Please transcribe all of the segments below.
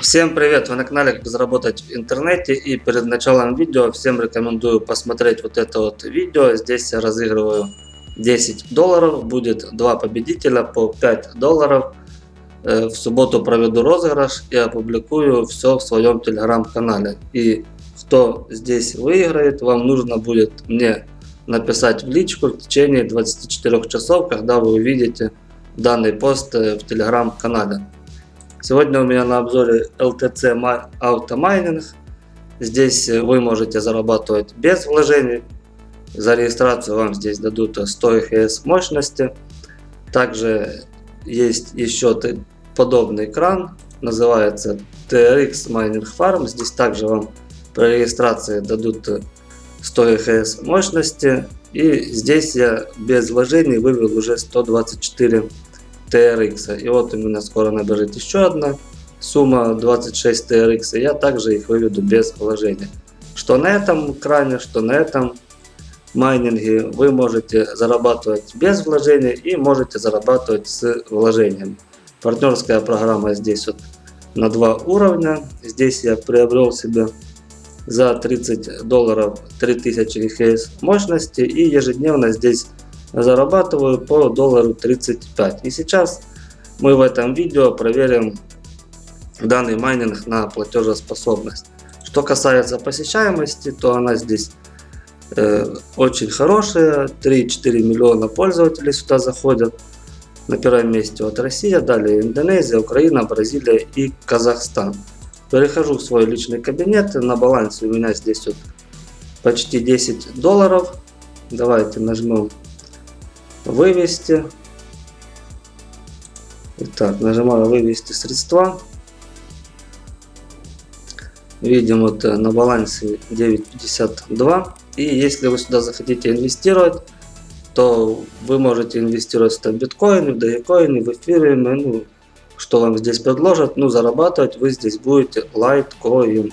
Всем привет! Вы на канале Как заработать в интернете и перед началом видео всем рекомендую посмотреть вот это вот видео. Здесь я разыгрываю 10 долларов, будет два победителя по 5 долларов. Э, в субботу проведу розыгрыш и опубликую все в своем телеграм-канале. И кто здесь выиграет, вам нужно будет мне написать в личку в течение 24 часов, когда вы увидите данный пост э, в телеграм-канале. Сегодня у меня на обзоре LTC Auto Здесь э, вы можете зарабатывать без вложений. За регистрацию вам здесь дадут 100 EHS мощности. Также есть еще подобный экран, называется TRX Mining Farm. Здесь также вам при регистрации дадут 100 EHS мощности. И здесь я без вложений вывел уже 124 TRX. И вот у меня скоро набежит еще одна сумма 26 TRX. И я также их выведу без вложения. Что на этом экране, что на этом майнинге вы можете зарабатывать без вложения и можете зарабатывать с вложением. Партнерская программа здесь вот на два уровня. Здесь я приобрел себе за 30 долларов 3000 ГХС мощности и ежедневно здесь зарабатываю по доллару 35. И сейчас мы в этом видео проверим данный майнинг на платежеспособность. Что касается посещаемости, то она здесь э, очень хорошая. 3-4 миллиона пользователей сюда заходят. На первом месте вот Россия, далее Индонезия, Украина, Бразилия и Казахстан. Перехожу в свой личный кабинет. На балансе у меня здесь вот почти 10 долларов. Давайте нажмем вывести. Итак, нажимаю вывести средства. Видим вот э, на балансе 9.52. И если вы сюда захотите инвестировать, то вы можете инвестировать в биткоины, в догекоины, в эфириуме, ну, что вам здесь предложат. Ну, зарабатывать вы здесь будете лайткоин.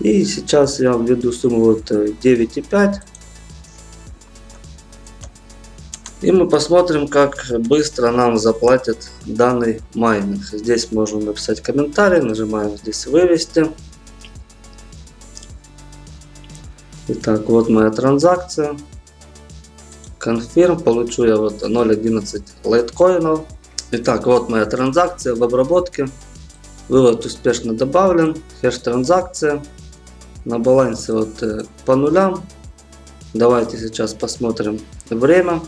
И сейчас я введу сумму вот 9.5. И мы посмотрим, как быстро нам заплатят данный майнинг. Здесь можно написать комментарий, нажимаем здесь вывести. Итак, вот моя транзакция. Confirm, получу я вот 0.11 лайткоинов. Итак, вот моя транзакция в обработке. Вывод успешно добавлен. Хеш транзакция. На балансе вот э, по нулям. Давайте сейчас посмотрим время.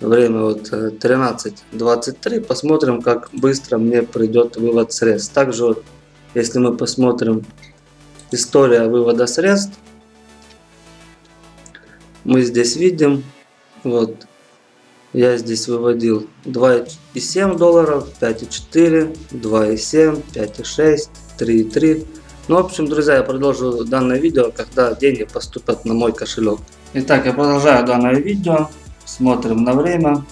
Время вот 13.23. Э, посмотрим, как быстро мне придет вывод средств. Также вот, если мы посмотрим история вывода средств, мы здесь видим, вот, я здесь выводил 2,7 долларов, 5,4, 2,7, 5,6, 3,3. Ну, в общем, друзья, я продолжу данное видео, когда деньги поступят на мой кошелек. Итак, я продолжаю данное видео. Смотрим на время.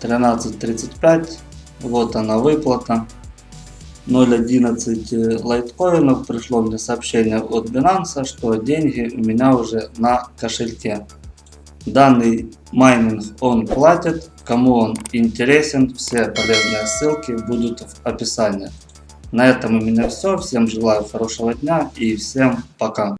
13.35. Вот она выплата. 0.11 лайткоинов. Пришло мне сообщение от Binance, что деньги у меня уже на кошельке. Данный майнинг он платит. Кому он интересен, все полезные ссылки будут в описании. На этом у меня все. Всем желаю хорошего дня и всем пока.